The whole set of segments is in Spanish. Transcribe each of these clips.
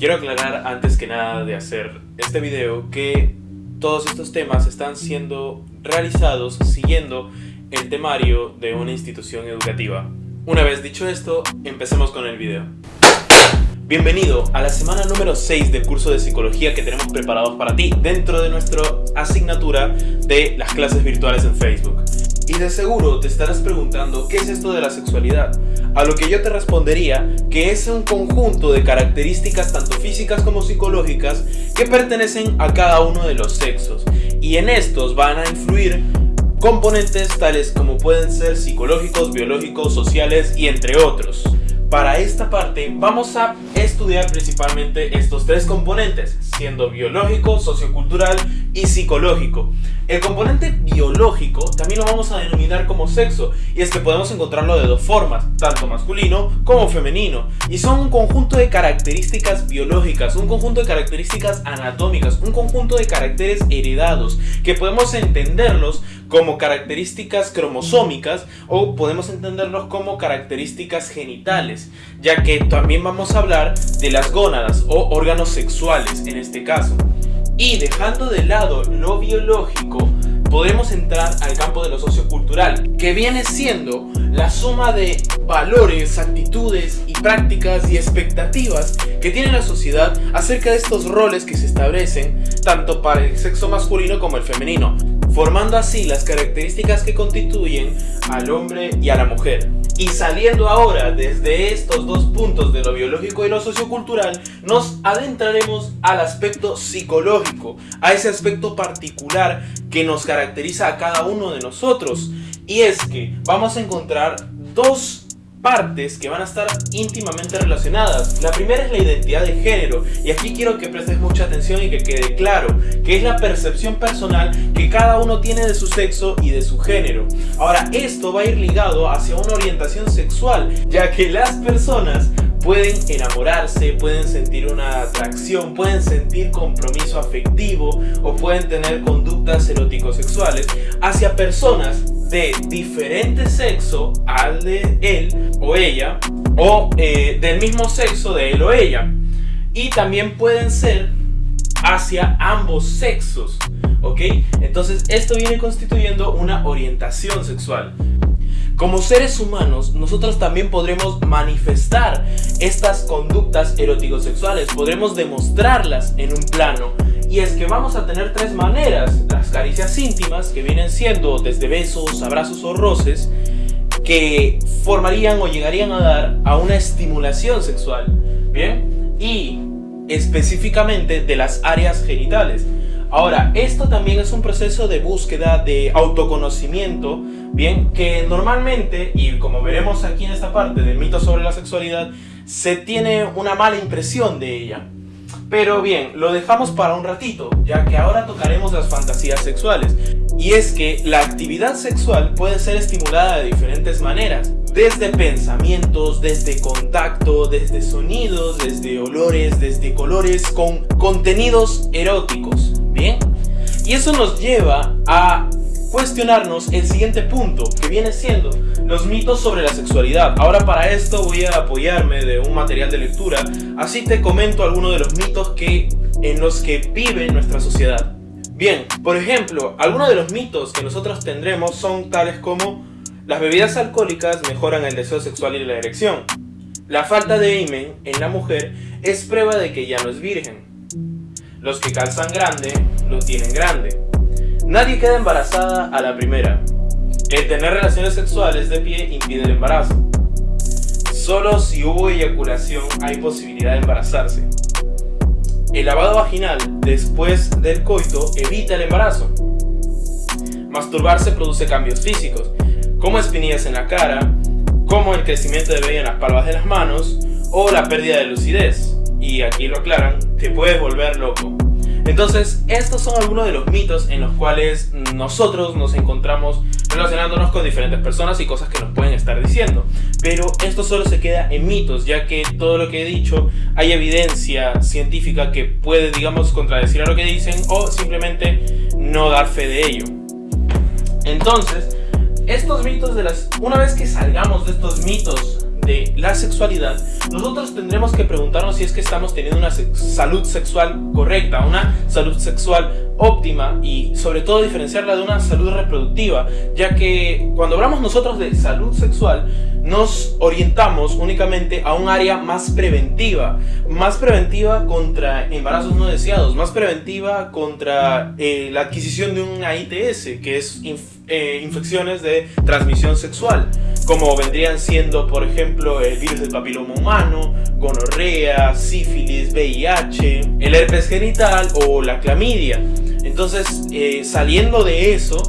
Quiero aclarar antes que nada de hacer este video que todos estos temas están siendo realizados siguiendo el temario de una institución educativa. Una vez dicho esto, empecemos con el video. Bienvenido a la semana número 6 del curso de psicología que tenemos preparados para ti dentro de nuestra asignatura de las clases virtuales en Facebook. Y de seguro te estarás preguntando qué es esto de la sexualidad, a lo que yo te respondería que es un conjunto de características tanto físicas como psicológicas que pertenecen a cada uno de los sexos y en estos van a influir componentes tales como pueden ser psicológicos, biológicos, sociales y entre otros. Para esta parte vamos a estudiar principalmente estos tres componentes, siendo biológico, sociocultural y psicológico. El componente biológico también lo vamos a denominar como sexo, y es que podemos encontrarlo de dos formas, tanto masculino como femenino, y son un conjunto de características biológicas, un conjunto de características anatómicas, un conjunto de caracteres heredados, que podemos entenderlos como características cromosómicas o podemos entenderlos como características genitales, ya que también vamos a hablar de las gónadas o órganos sexuales en este caso. Y dejando de lado lo biológico, podemos entrar al campo de lo sociocultural, que viene siendo la suma de valores, actitudes y prácticas y expectativas que tiene la sociedad acerca de estos roles que se establecen tanto para el sexo masculino como el femenino, formando así las características que constituyen al hombre y a la mujer. Y saliendo ahora desde estos dos puntos de lo biológico y lo sociocultural, nos adentraremos al aspecto psicológico, a ese aspecto particular que nos caracteriza a cada uno de nosotros. Y es que vamos a encontrar dos partes que van a estar íntimamente relacionadas. La primera es la identidad de género y aquí quiero que prestes mucha atención y que quede claro que es la percepción personal que cada uno tiene de su sexo y de su género. Ahora esto va a ir ligado hacia una orientación sexual ya que las personas pueden enamorarse, pueden sentir una atracción, pueden sentir compromiso afectivo o pueden tener conductas erótico-sexuales hacia personas de diferente sexo al de él o ella o eh, del mismo sexo de él o ella y también pueden ser hacia ambos sexos ¿ok? entonces esto viene constituyendo una orientación sexual como seres humanos, nosotros también podremos manifestar estas conductas erótico-sexuales, podremos demostrarlas en un plano. Y es que vamos a tener tres maneras, las caricias íntimas, que vienen siendo desde besos, abrazos o roces, que formarían o llegarían a dar a una estimulación sexual, ¿bien? Y específicamente de las áreas genitales. Ahora, esto también es un proceso de búsqueda de autoconocimiento, bien, que normalmente, y como veremos aquí en esta parte del mito sobre la sexualidad, se tiene una mala impresión de ella. Pero bien, lo dejamos para un ratito, ya que ahora tocaremos las fantasías sexuales. Y es que la actividad sexual puede ser estimulada de diferentes maneras. Desde pensamientos, desde contacto, desde sonidos, desde olores, desde colores, con contenidos eróticos. Bien, y eso nos lleva a cuestionarnos el siguiente punto, que viene siendo los mitos sobre la sexualidad. Ahora para esto voy a apoyarme de un material de lectura, así te comento algunos de los mitos que, en los que vive nuestra sociedad. Bien, por ejemplo, algunos de los mitos que nosotros tendremos son tales como las bebidas alcohólicas mejoran el deseo sexual y la erección. La falta de imen en la mujer es prueba de que ya no es virgen. Los que calzan grande, lo tienen grande. Nadie queda embarazada a la primera. El tener relaciones sexuales de pie impide el embarazo. Solo si hubo eyaculación hay posibilidad de embarazarse. El lavado vaginal después del coito evita el embarazo. Masturbarse produce cambios físicos, como espinillas en la cara, como el crecimiento de vello en las palmas de las manos o la pérdida de lucidez y aquí lo aclaran, te puedes volver loco. Entonces, estos son algunos de los mitos en los cuales nosotros nos encontramos relacionándonos con diferentes personas y cosas que nos pueden estar diciendo. Pero esto solo se queda en mitos, ya que todo lo que he dicho hay evidencia científica que puede, digamos, contradecir a lo que dicen o simplemente no dar fe de ello. Entonces, estos mitos de las... Una vez que salgamos de estos mitos la sexualidad, nosotros tendremos que preguntarnos si es que estamos teniendo una salud sexual correcta, una salud sexual óptima y sobre todo diferenciarla de una salud reproductiva, ya que cuando hablamos nosotros de salud sexual, nos orientamos únicamente a un área más preventiva, más preventiva contra embarazos no deseados, más preventiva contra eh, la adquisición de una ITS, que es eh, infecciones de transmisión sexual, como vendrían siendo, por ejemplo, el virus del papiloma humano, gonorrea, sífilis, VIH, el herpes genital o la clamidia. Entonces, eh, saliendo de eso,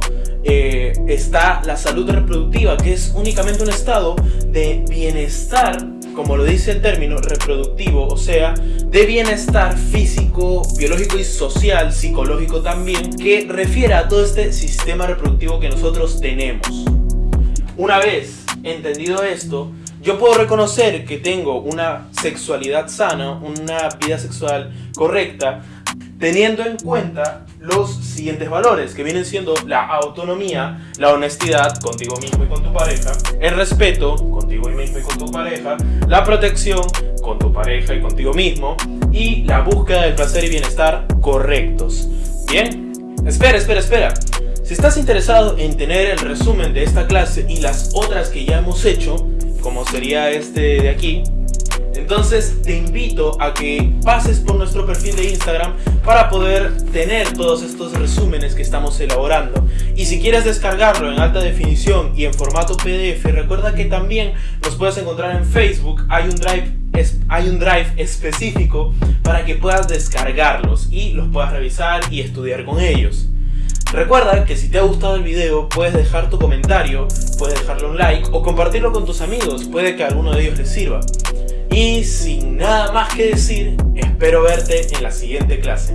eh, está la salud reproductiva, que es únicamente un estado de bienestar, como lo dice el término reproductivo, o sea, de bienestar físico, biológico y social, psicológico también, que refiere a todo este sistema reproductivo que nosotros tenemos. Una vez entendido esto, yo puedo reconocer que tengo una sexualidad sana, una vida sexual correcta, teniendo en cuenta los siguientes valores, que vienen siendo la autonomía, la honestidad contigo mismo y con tu pareja, el respeto contigo mismo y con tu pareja, la protección con tu pareja y contigo mismo, y la búsqueda del placer y bienestar correctos. Bien, espera, espera, espera. Si estás interesado en tener el resumen de esta clase y las otras que ya hemos hecho, como sería este de aquí, entonces te invito a que pases por nuestro perfil de Instagram para poder tener todos estos resúmenes que estamos elaborando. Y si quieres descargarlo en alta definición y en formato PDF, recuerda que también nos puedes encontrar en Facebook. Hay un drive, hay un drive específico para que puedas descargarlos y los puedas revisar y estudiar con ellos. Recuerda que si te ha gustado el video puedes dejar tu comentario, puedes dejarle un like o compartirlo con tus amigos, puede que alguno de ellos les sirva. Y sin nada más que decir, espero verte en la siguiente clase.